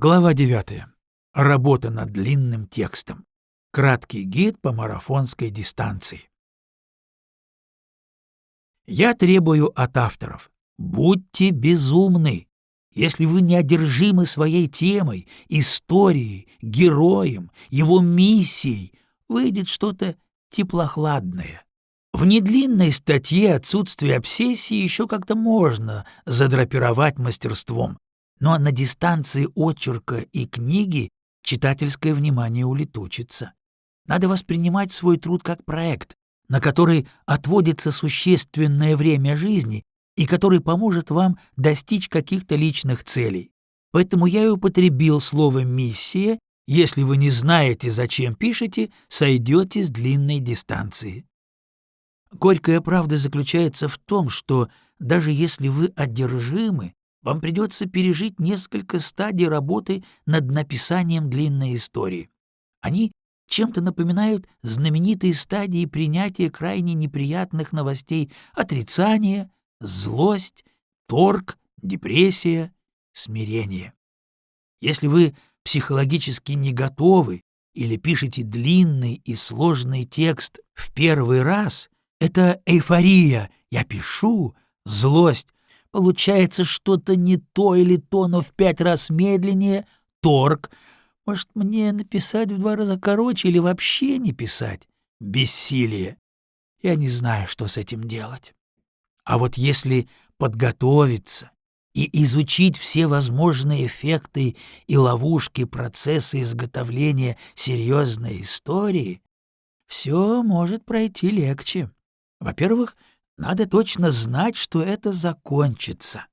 Глава 9. Работа над длинным текстом. Краткий гид по марафонской дистанции. Я требую от авторов. Будьте безумны. Если вы не одержимы своей темой, историей, героем, его миссией, выйдет что-то теплохладное. В недлинной статье отсутствие обсессии еще как-то можно задрапировать мастерством, но на дистанции очерка и книги читательское внимание улетучится. Надо воспринимать свой труд как проект, на который отводится существенное время жизни и который поможет вам достичь каких-то личных целей. Поэтому я и употребил слово «миссия», если вы не знаете, зачем пишете, сойдете с длинной дистанции. Горькая правда заключается в том, что даже если вы одержимы, вам придется пережить несколько стадий работы над написанием длинной истории. Они чем-то напоминают знаменитые стадии принятия крайне неприятных новостей отрицание, злость, торг, депрессия, смирение. Если вы психологически не готовы или пишете длинный и сложный текст в первый раз, это эйфория, я пишу, злость, получается что-то не то или то, но в пять раз медленнее, торг. Может, мне написать в два раза короче или вообще не писать? Бессилие. Я не знаю, что с этим делать. А вот если подготовиться и изучить все возможные эффекты и ловушки процесса изготовления серьезной истории, все может пройти легче. Во-первых, надо точно знать, что это закончится.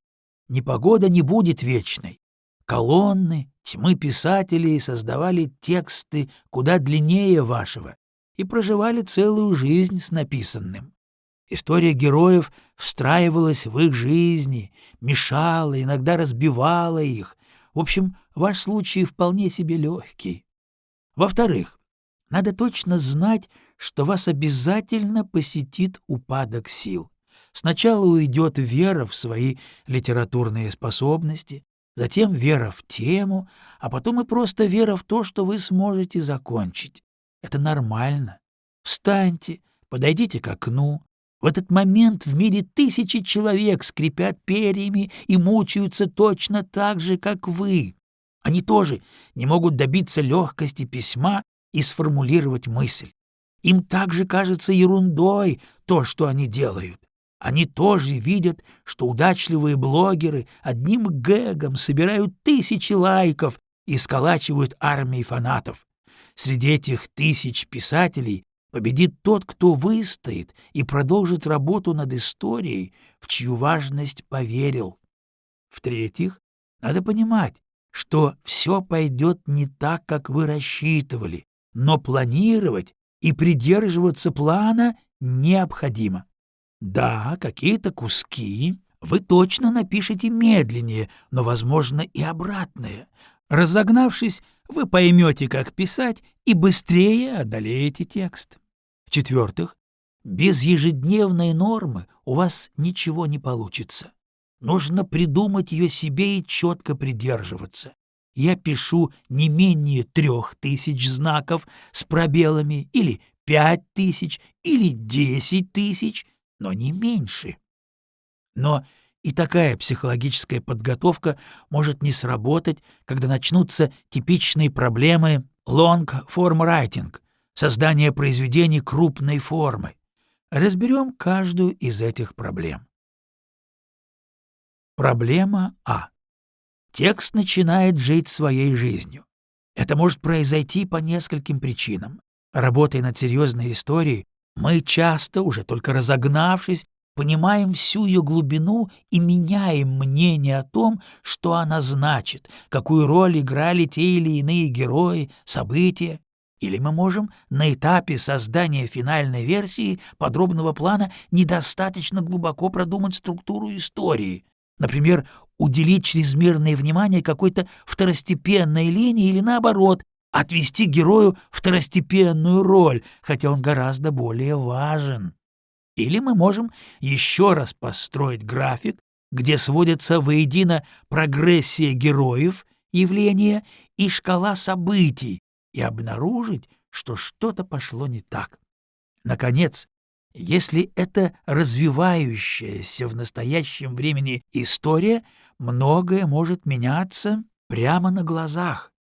Непогода не будет вечной. Колонны, тьмы писателей создавали тексты куда длиннее вашего и проживали целую жизнь с написанным. История героев встраивалась в их жизни, мешала, иногда разбивала их. В общем, ваш случай вполне себе легкий. Во-вторых, надо точно знать, что вас обязательно посетит упадок сил. Сначала уйдет вера в свои литературные способности, затем вера в тему, а потом и просто вера в то, что вы сможете закончить. Это нормально. Встаньте, подойдите к окну. В этот момент в мире тысячи человек скрипят перьями и мучаются точно так же, как вы. Они тоже не могут добиться легкости письма и сформулировать мысль. Им также кажется ерундой то, что они делают. Они тоже видят, что удачливые блогеры одним гэгом собирают тысячи лайков и сколачивают армии фанатов. Среди этих тысяч писателей победит тот, кто выстоит и продолжит работу над историей, в чью важность поверил. В-третьих, надо понимать, что все пойдет не так, как вы рассчитывали, но планировать и придерживаться плана необходимо. Да, какие-то куски вы точно напишете медленнее, но, возможно, и обратное. Разогнавшись, вы поймете, как писать, и быстрее одолеете текст. В-четвертых, без ежедневной нормы у вас ничего не получится. Нужно придумать ее себе и четко придерживаться я пишу не менее трех тысяч знаков с пробелами или пять тысяч или десять тысяч, но не меньше. Но и такая психологическая подготовка может не сработать, когда начнутся типичные проблемы long-form writing, создание произведений крупной формы. Разберем каждую из этих проблем. Проблема А. Текст начинает жить своей жизнью. Это может произойти по нескольким причинам. Работая над серьезной историей, мы часто, уже только разогнавшись, понимаем всю ее глубину и меняем мнение о том, что она значит, какую роль играли те или иные герои, события. Или мы можем на этапе создания финальной версии подробного плана недостаточно глубоко продумать структуру истории, Например, уделить чрезмерное внимание какой-то второстепенной линии или, наоборот, отвести герою второстепенную роль, хотя он гораздо более важен. Или мы можем еще раз построить график, где сводятся воедино прогрессия героев, явления и шкала событий и обнаружить, что что-то пошло не так. Наконец, если это развивающаяся в настоящем времени история, многое может меняться прямо на глазах.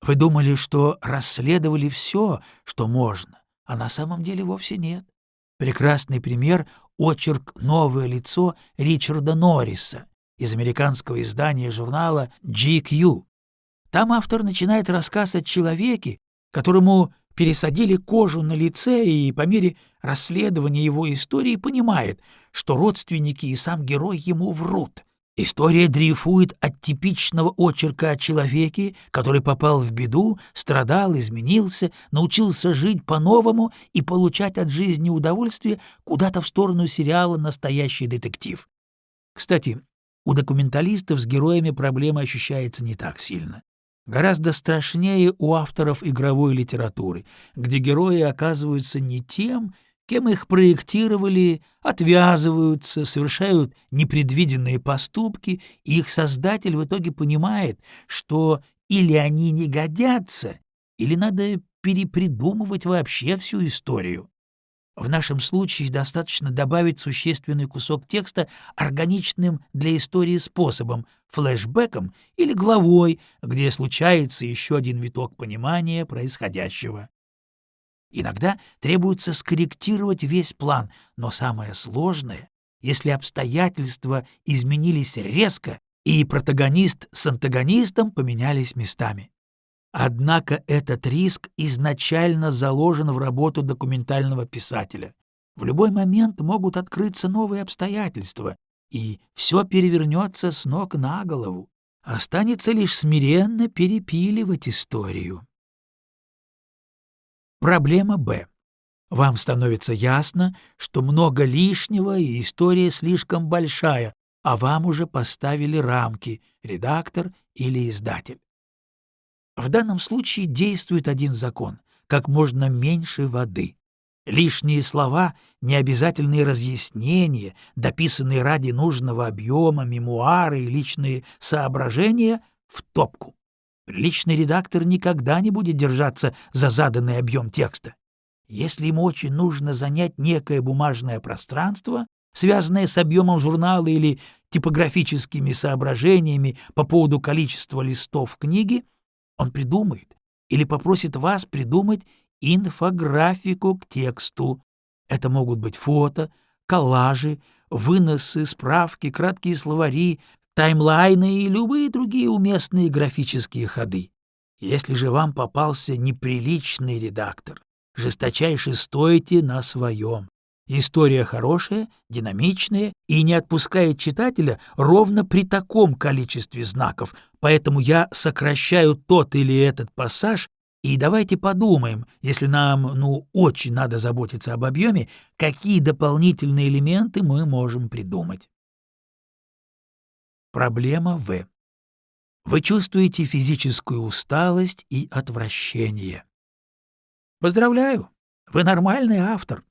Вы думали, что расследовали все, что можно, а на самом деле вовсе нет. Прекрасный пример — очерк «Новое лицо» Ричарда Норриса из американского издания журнала GQ. Там автор начинает рассказ о человеке, которому пересадили кожу на лице и по мере расследования его истории понимает, что родственники и сам герой ему врут. История дрейфует от типичного очерка о человеке, который попал в беду, страдал, изменился, научился жить по-новому и получать от жизни удовольствие куда-то в сторону сериала «Настоящий детектив». Кстати, у документалистов с героями проблема ощущается не так сильно. Гораздо страшнее у авторов игровой литературы, где герои оказываются не тем, кем их проектировали, отвязываются, совершают непредвиденные поступки, и их создатель в итоге понимает, что или они не годятся, или надо перепридумывать вообще всю историю. В нашем случае достаточно добавить существенный кусок текста органичным для истории способом, флешбеком или главой, где случается еще один виток понимания происходящего. Иногда требуется скорректировать весь план, но самое сложное, если обстоятельства изменились резко, и протагонист с антагонистом поменялись местами. Однако этот риск изначально заложен в работу документального писателя. В любой момент могут открыться новые обстоятельства, и все перевернется с ног на голову. Останется лишь смиренно перепиливать историю. Проблема Б. Вам становится ясно, что много лишнего и история слишком большая, а вам уже поставили рамки — редактор или издатель. В данном случае действует один закон — как можно меньше воды. Лишние слова, необязательные разъяснения, дописанные ради нужного объема, мемуары и личные соображения — в топку. Приличный редактор никогда не будет держаться за заданный объем текста. Если ему очень нужно занять некое бумажное пространство, связанное с объемом журнала или типографическими соображениями по поводу количества листов книги, он придумает или попросит вас придумать инфографику к тексту. Это могут быть фото, коллажи, выносы, справки, краткие словари, таймлайны и любые другие уместные графические ходы. Если же вам попался неприличный редактор, жесточайше стойте на своем. История хорошая, динамичная и не отпускает читателя ровно при таком количестве знаков, поэтому я сокращаю тот или этот пассаж, и давайте подумаем, если нам, ну, очень надо заботиться об объеме, какие дополнительные элементы мы можем придумать. Проблема В. Вы чувствуете физическую усталость и отвращение. Поздравляю, вы нормальный автор.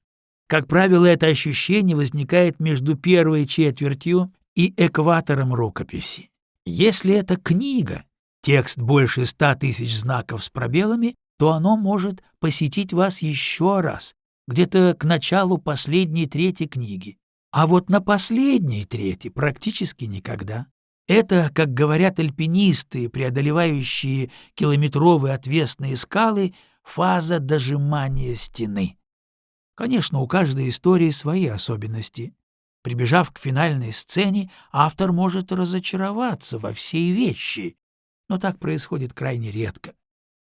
Как правило, это ощущение возникает между первой четвертью и экватором рукописи. Если это книга, текст больше ста тысяч знаков с пробелами, то оно может посетить вас еще раз, где-то к началу последней трети книги. А вот на последней трети практически никогда. Это, как говорят альпинисты, преодолевающие километровые отвесные скалы, фаза дожимания стены. Конечно, у каждой истории свои особенности. Прибежав к финальной сцене, автор может разочароваться во всей вещи, но так происходит крайне редко.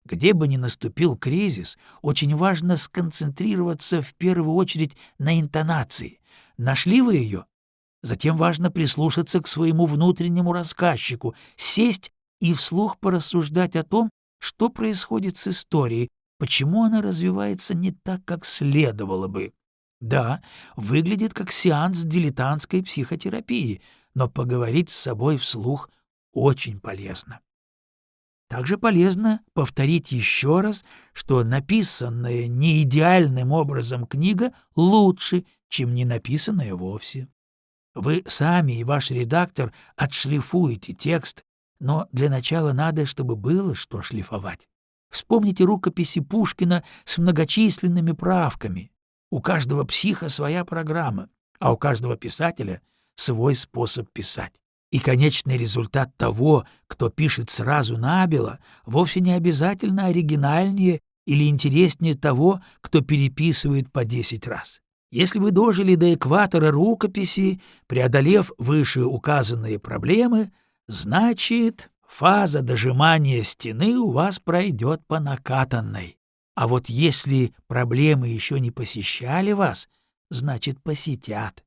Где бы ни наступил кризис, очень важно сконцентрироваться в первую очередь на интонации. Нашли вы ее? Затем важно прислушаться к своему внутреннему рассказчику, сесть и вслух порассуждать о том, что происходит с историей, Почему она развивается не так, как следовало бы? Да, выглядит как сеанс дилетантской психотерапии, но поговорить с собой вслух очень полезно. Также полезно повторить еще раз, что написанная не идеальным образом книга лучше, чем не написанная вовсе. Вы сами и ваш редактор отшлифуете текст, но для начала надо, чтобы было что шлифовать. Вспомните рукописи Пушкина с многочисленными правками. У каждого психа своя программа, а у каждого писателя свой способ писать. И конечный результат того, кто пишет сразу набело, вовсе не обязательно оригинальнее или интереснее того, кто переписывает по десять раз. Если вы дожили до экватора рукописи, преодолев вышеуказанные проблемы, значит, фаза дожимания стены у вас пройдет по накатанной. А вот если проблемы еще не посещали вас, значит, посетят.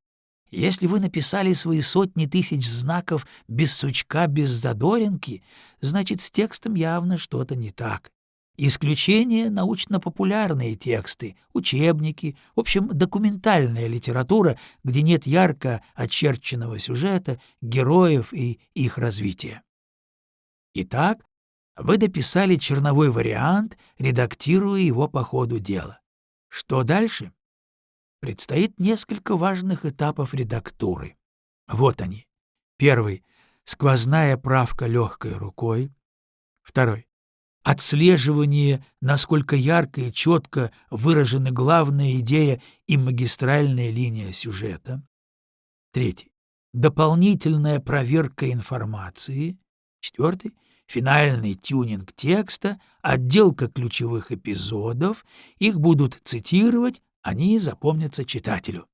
Если вы написали свои сотни тысяч знаков без сучка, без задоринки, значит, с текстом явно что-то не так. Исключение — научно-популярные тексты, учебники, в общем, документальная литература, где нет ярко очерченного сюжета, героев и их развития. Итак, вы дописали черновой вариант, редактируя его по ходу дела. Что дальше? Предстоит несколько важных этапов редактуры. Вот они. Первый — сквозная правка легкой рукой. Второй — отслеживание, насколько ярко и четко выражены главная идея и магистральная линия сюжета. Третий — дополнительная проверка информации. Четвертый — финальный тюнинг текста, отделка ключевых эпизодов, их будут цитировать, они запомнятся читателю.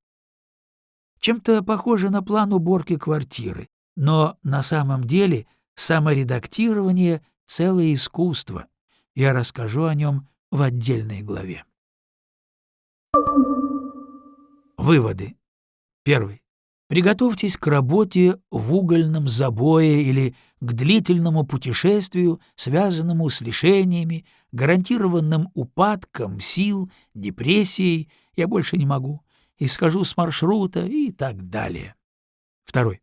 Чем-то похоже на план уборки квартиры, но на самом деле саморедактирование — целое искусство. Я расскажу о нем в отдельной главе. Выводы. Первый. Приготовьтесь к работе в угольном забое или к длительному путешествию, связанному с лишениями, гарантированным упадком сил, депрессией «я больше не могу», и схожу с маршрута и так далее. Второй.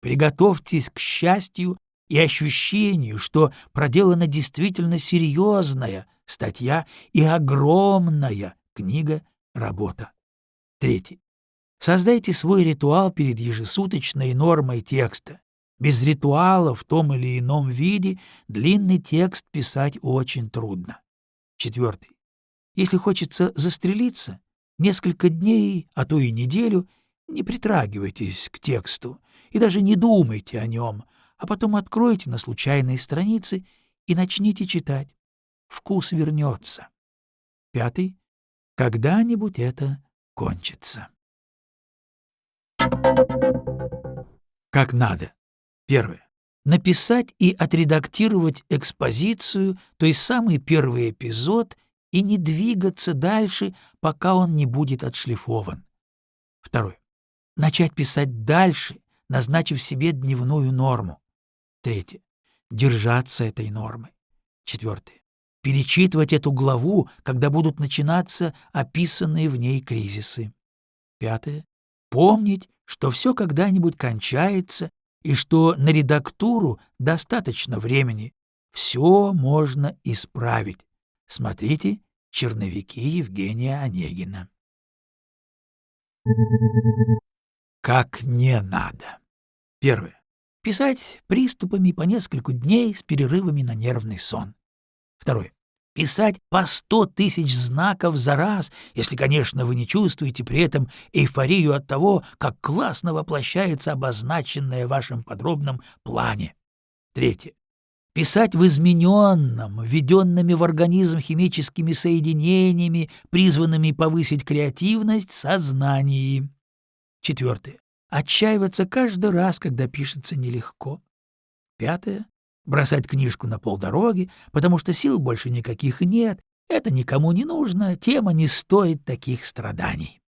Приготовьтесь к счастью и ощущению, что проделана действительно серьезная статья и огромная книга-работа. Третий. Создайте свой ритуал перед ежесуточной нормой текста. Без ритуала в том или ином виде длинный текст писать очень трудно. Четвертый. Если хочется застрелиться, несколько дней, а то и неделю не притрагивайтесь к тексту и даже не думайте о нем, а потом откройте на случайные страницы и начните читать. Вкус вернется. Пятый. Когда-нибудь это кончится. Как надо. Первое. Написать и отредактировать экспозицию, то есть самый первый эпизод, и не двигаться дальше, пока он не будет отшлифован. Второе. Начать писать дальше, назначив себе дневную норму. Третье. Держаться этой нормы. Четвертое. Перечитывать эту главу, когда будут начинаться описанные в ней кризисы. Пятое. Помнить, что все когда-нибудь кончается и что на редактуру достаточно времени. Все можно исправить. Смотрите «Черновики Евгения Онегина». Как не надо. Первое. Писать приступами по несколько дней с перерывами на нервный сон. Второе. Писать по сто тысяч знаков за раз, если, конечно, вы не чувствуете при этом эйфорию от того, как классно воплощается обозначенное в вашем подробном плане. Третье. Писать в измененном, введенными в организм химическими соединениями, призванными повысить креативность, сознании. Четвертое. Отчаиваться каждый раз, когда пишется нелегко. Пятое бросать книжку на полдороги, потому что сил больше никаких нет, это никому не нужно, тема не стоит таких страданий.